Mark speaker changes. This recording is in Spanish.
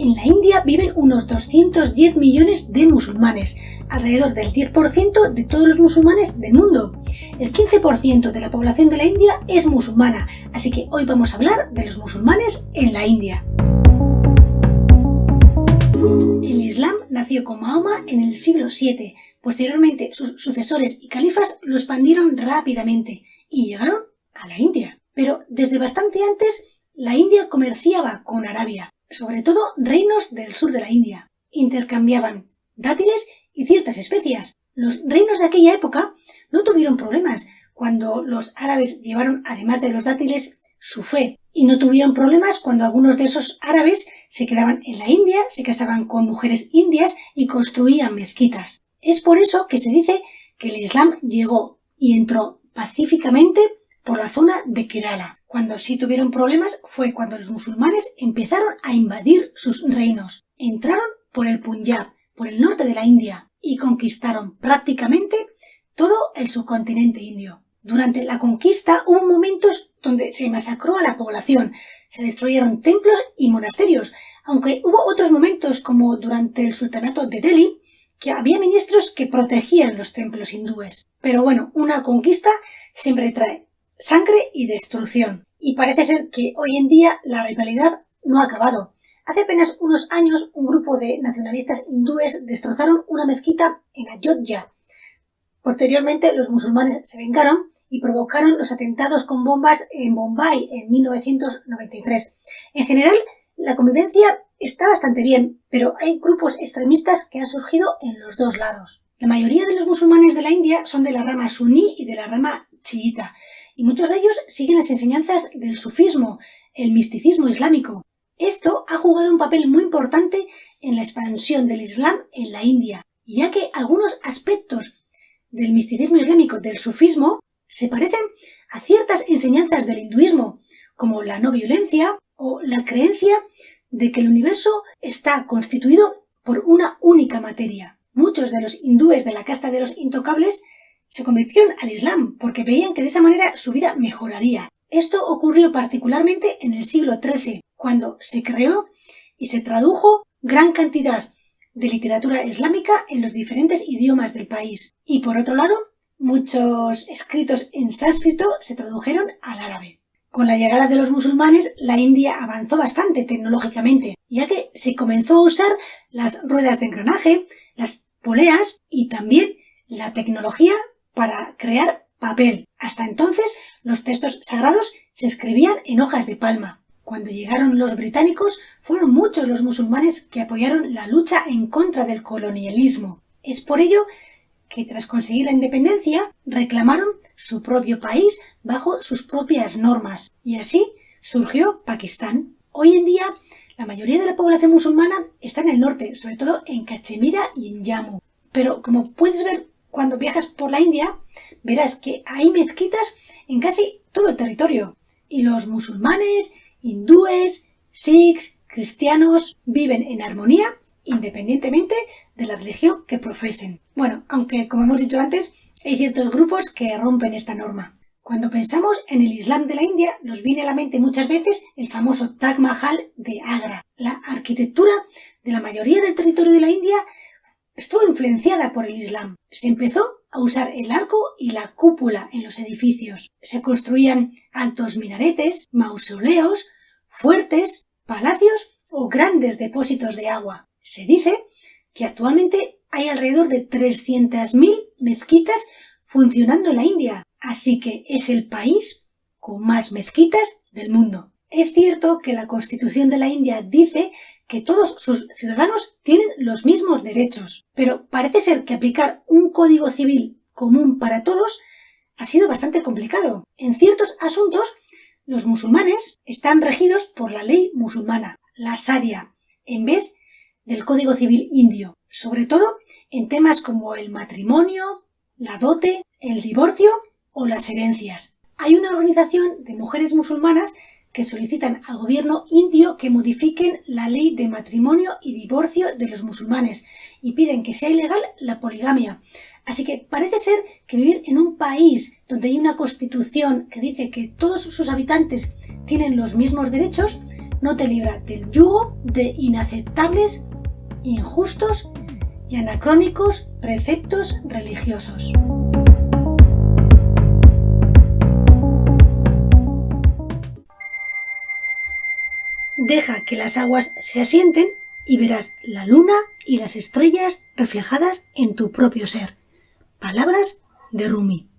Speaker 1: En la India viven unos 210 millones de musulmanes, alrededor del 10% de todos los musulmanes del mundo. El 15% de la población de la India es musulmana, así que hoy vamos a hablar de los musulmanes en la India. El Islam nació con Mahoma en el siglo VII. Posteriormente, sus sucesores y califas lo expandieron rápidamente y llegaron a la India. Pero desde bastante antes, la India comerciaba con Arabia sobre todo reinos del sur de la India. Intercambiaban dátiles y ciertas especias. Los reinos de aquella época no tuvieron problemas cuando los árabes llevaron, además de los dátiles, su fe. Y no tuvieron problemas cuando algunos de esos árabes se quedaban en la India, se casaban con mujeres indias y construían mezquitas. Es por eso que se dice que el Islam llegó y entró pacíficamente por la zona de Kerala. Cuando sí tuvieron problemas fue cuando los musulmanes empezaron a invadir sus reinos. Entraron por el Punjab, por el norte de la India, y conquistaron prácticamente todo el subcontinente indio. Durante la conquista hubo momentos donde se masacró a la población, se destruyeron templos y monasterios, aunque hubo otros momentos como durante el sultanato de Delhi, que había ministros que protegían los templos hindúes. Pero bueno, una conquista siempre trae sangre y destrucción. Y parece ser que hoy en día la rivalidad no ha acabado. Hace apenas unos años un grupo de nacionalistas hindúes destrozaron una mezquita en Ayodhya. Posteriormente los musulmanes se vengaron y provocaron los atentados con bombas en Bombay en 1993. En general, la convivencia está bastante bien, pero hay grupos extremistas que han surgido en los dos lados. La mayoría de los musulmanes de la India son de la rama suní y de la rama chiita, y muchos de ellos siguen las enseñanzas del sufismo, el misticismo islámico. Esto ha jugado un papel muy importante en la expansión del Islam en la India, ya que algunos aspectos del misticismo islámico, del sufismo, se parecen a ciertas enseñanzas del hinduismo, como la no violencia o la creencia de que el universo está constituido por una única materia. Muchos de los hindúes de la casta de los intocables se convirtieron al Islam porque veían que de esa manera su vida mejoraría. Esto ocurrió particularmente en el siglo XIII, cuando se creó y se tradujo gran cantidad de literatura islámica en los diferentes idiomas del país. Y por otro lado, muchos escritos en sánscrito se tradujeron al árabe. Con la llegada de los musulmanes, la India avanzó bastante tecnológicamente, ya que se comenzó a usar las ruedas de engranaje, las poleas y también la tecnología para crear papel. Hasta entonces los textos sagrados se escribían en hojas de palma. Cuando llegaron los británicos fueron muchos los musulmanes que apoyaron la lucha en contra del colonialismo. Es por ello que tras conseguir la independencia reclamaron su propio país bajo sus propias normas y así surgió Pakistán. Hoy en día la mayoría de la población musulmana está en el norte, sobre todo en Cachemira y en Jammu. Pero como puedes ver cuando viajas por la India, verás que hay mezquitas en casi todo el territorio. Y los musulmanes, hindúes, sikhs, cristianos viven en armonía independientemente de la religión que profesen. Bueno, aunque como hemos dicho antes, hay ciertos grupos que rompen esta norma. Cuando pensamos en el Islam de la India, nos viene a la mente muchas veces el famoso Taj Mahal de Agra. La arquitectura de la mayoría del territorio de la India estuvo influenciada por el Islam. Se empezó a usar el arco y la cúpula en los edificios. Se construían altos minaretes, mausoleos, fuertes, palacios o grandes depósitos de agua. Se dice que actualmente hay alrededor de 300.000 mezquitas funcionando en la India, así que es el país con más mezquitas del mundo. Es cierto que la Constitución de la India dice que todos sus ciudadanos tienen los mismos derechos, pero parece ser que aplicar un código civil común para todos ha sido bastante complicado. En ciertos asuntos, los musulmanes están regidos por la ley musulmana, la Sharia, en vez del Código Civil indio, sobre todo en temas como el matrimonio, la dote, el divorcio o las herencias. Hay una organización de mujeres musulmanas que solicitan al gobierno indio que modifiquen la ley de matrimonio y divorcio de los musulmanes y piden que sea ilegal la poligamia. Así que parece ser que vivir en un país donde hay una constitución que dice que todos sus habitantes tienen los mismos derechos no te libra del yugo de inaceptables, injustos y anacrónicos preceptos religiosos. Deja que las aguas se asienten y verás la luna y las estrellas reflejadas en tu propio ser. Palabras de Rumi.